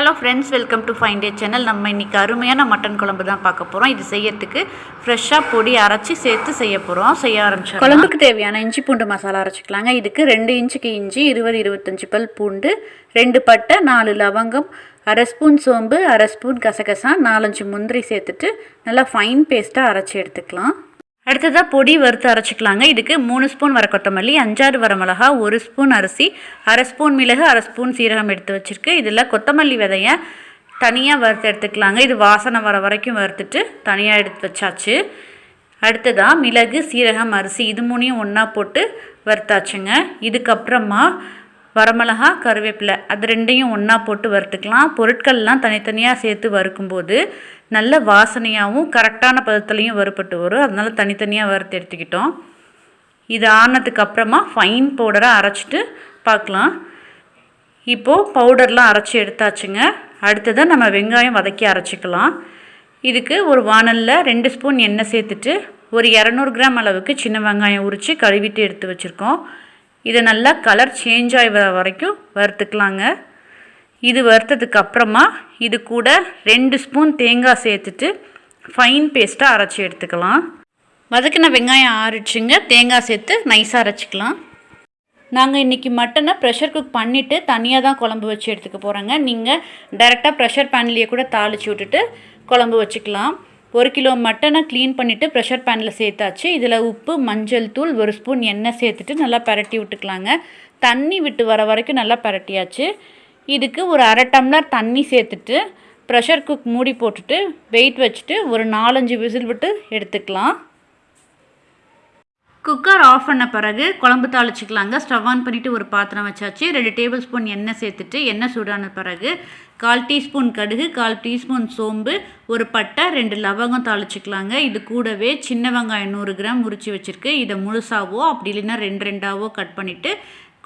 Hello friends welcome to fine day channel நம்ம இன்றைக்கி அருமையான மட்டன் குழம்பு தான் பார்க்க போகிறோம் இது செய்யறதுக்கு ஃப்ரெஷ்ஷாக பொடி அரைச்சி சேர்த்து செய்ய போகிறோம் செய்ய ஆரம்பிச்சோம் குழம்புக்கு தேவையான இஞ்சி பூண்டு மசாலா அரைச்சிக்கலாங்க. இதுக்கு ரெண்டு இன்ச்சுக்கு இஞ்சி இருபது இருபத்தஞ்சி பல் பூண்டு ரெண்டு பட்டை நாலு லவங்கம் அரை ஸ்பூன் சோம்பு அரை ஸ்பூன் கசகசா நாலஞ்சு முந்திரி சேர்த்துட்டு நல்லா ஃபைன் பேஸ்ட்டாக அரைச்சி எடுத்துக்கலாம். அடுத்ததாக பொடி வறுத்து அரைச்சிக்கலாங்க. இதுக்கு மூணு ஸ்பூன் வர கொத்தமல்லி அஞ்சாறு வர மிளகா ஒரு ஸ்பூன் அரிசி அரை ஸ்பூன் மிளகு அரை ஸ்பூன் சீரகம் எடுத்து வச்சுருக்கு. இதில் கொத்தமல்லி விதையை தனியாக வறுத்து எடுத்துக்கலாங்க. இது வாசனை வர வரைக்கும் வறுத்துட்டு தனியாக எடுத்து வச்சாச்சு. அடுத்ததாக மிளகு சீரகம் அரிசி இது மூணையும் ஒன்றா போட்டு வறுத்தாச்சுங்க. இதுக்கப்புறமா வரமிளகா கருவேப்பிலை அது ரெண்டையும் ஒன்றா போட்டு வறுத்துக்கலாம். பொருட்கள்லாம் தனித்தனியாக சேர்த்து வறுக்கும்போது நல்ல வாசனையாகவும் கரெக்டான பதத்துலேயும் வறுப்பட்டு வரும். அதனால தனித்தனியாக வறுத்து எடுத்துக்கிட்டோம். இது ஆனதுக்கு அப்புறமா ஃபைன் பவுடராக அரைச்சிட்டு பார்க்கலாம். இப்போது பவுடர்லாம் அரைச்சி எடுத்தாச்சுங்க. அடுத்ததாக நம்ம வெங்காயம் வதக்கி அரைச்சிக்கலாம். இதுக்கு ஒரு வானலில் ரெண்டு ஸ்பூன் எண்ணெய் சேர்த்துட்டு ஒரு இரநூறு கிராம் அளவுக்கு சின்ன வெங்காயம் உரித்து கழுவிட்டு எடுத்து வச்சுருக்கோம். இதை நல்லா கலர் சேஞ்ச் ஆகி வர வரைக்கும் வறுத்துக்கலாங்க. இது வறுத்ததுக்கு அப்புறமா இது கூட ரெண்டு ஸ்பூன் தேங்காய் சேர்த்துட்டு ஃபைன் பேஸ்ட்டாக அரைச்சி எடுத்துக்கலாம். வதக்கின வெங்காயம் ஆறிச்சுங்க தேங்காய் சேர்த்து நைஸாக அரைச்சிக்கலாம். நாங்கள் இன்றைக்கி மட்டனை ப்ரெஷர் குக் பண்ணிவிட்டு தனியாக தான் குழம்பு வச்சு எடுத்துக்க போகிறோங்க நீங்கள் டைரெக்டாக ப்ரெஷர் பேன்லேயே கூட தாளித்து விட்டுட்டு குழம்பு வச்சுக்கலாம். ஒரு கிலோ மட்டனை க்ளீன் பண்ணிவிட்டு ப்ரெஷர் பேனில் சேர்த்தாச்சு. இதில் உப்பு மஞ்சள் தூள் ஒரு ஸ்பூன் எண்ணெய் சேர்த்துட்டு நல்லா பரட்டி விட்டுக்கலாங்க. தண்ணி விட்டு வர வரைக்கும் நல்லா பரட்டியாச்சு. இதுக்கு ஒரு அரை டம்ளர் தண்ணி சேர்த்துட்டு ப்ரெஷர் குக் மூடி போட்டுட்டு வெயிட் வச்சுட்டு ஒரு நாலஞ்சு விசில் விட்டு எடுத்துக்கலாம். குக்கர் ஆஃப் பண்ண பிறகு குழம்பு தாளிச்சிக்கலாங்க. ஸ்டவ் ஆன் பண்ணிவிட்டு ஒரு பாத்திரம் வச்சாச்சு. ரெண்டு டேபிள் ஸ்பூன் எண்ணெய் சேர்த்துட்டு எண்ணெய் சூடான பிறகு கால் டீஸ்பூன் கடுகு கால் டீஸ்பூன் சோம்பு ஒரு பட்டை ரெண்டு லவங்கம் தாளிச்சிக்கலாங்க. இது கூடவே சின்ன வெங்காயம் நூறு கிராம் முறிச்சு வச்சுருக்கு. இதை முழுசாவோ அப்படி இல்லைன்னா ரெண்டு ரெண்டாவோ கட் பண்ணிவிட்டு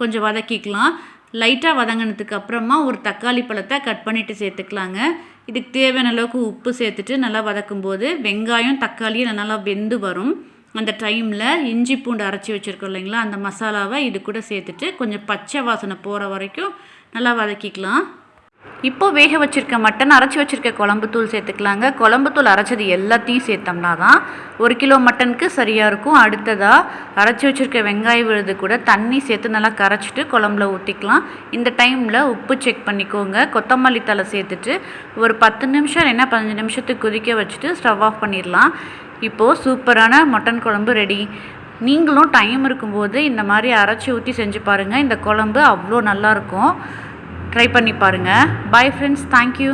கொஞ்சம் வதக்கிக்கலாம். லைட்டாக வதங்கினதுக்கு அப்புறமா ஒரு தக்காளி பழத்தை கட் பண்ணிவிட்டு சேர்த்துக்கலாங்க. இதுக்கு தேவையான அளவுக்கு உப்பு சேர்த்துட்டு நல்லா வதக்கும்போது வெங்காயம் தக்காளியும் நல்லா வெந்து வரும். அந்த டைமில் இஞ்சி பூண்டு அரைச்சி வச்சுருக்கோம் இல்லைங்களா அந்த மசாலாவை இது கூட சேர்த்துட்டு கொஞ்சம் பச்சை வாசனை போகிற வரைக்கும் நல்லா வதக்கிக்கலாம். இப்போ வேக வச்சுருக்க மட்டன் அரைச்சி வச்சுருக்க குழம்பு தூள் சேர்த்துக்கலாங்க. குழம்பு தூள் அரைச்சது எல்லாத்தையும் சேர்த்தோம்னா தான் ஒரு கிலோ மட்டனுக்கு சரியாக இருக்கும். அடுத்ததாக அரைச்சி வச்சுருக்க வெங்காய விழுது கூட தண்ணி சேர்த்து நல்லா கரைச்சிட்டு குழம்புல ஊற்றிக்கலாம் இந்த டைமில் உப்பு செக் பண்ணிக்கோங்க. கொத்தமல்லி தலை சேர்த்துட்டு ஒரு பத்து நிமிஷம் என்ன பதினஞ்சு நிமிஷத்துக்கு கொதிக்க வச்சுட்டு ஸ்டவ் ஆஃப் பண்ணிடலாம். இப்போது சூப்பரான மட்டன் குழம்பு ரெடி நீங்களும் டைம் இருக்கும்போது இந்த மாதிரி அரைச்சி ஊற்றி செஞ்சு பாருங்கள் இந்த குழம்பு அவ்வளோ நல்லாயிருக்கும் ட்ரை பண்ணி பாருங்கள் பாய் ஃப்ரெண்ட்ஸ் தேங்க்யூ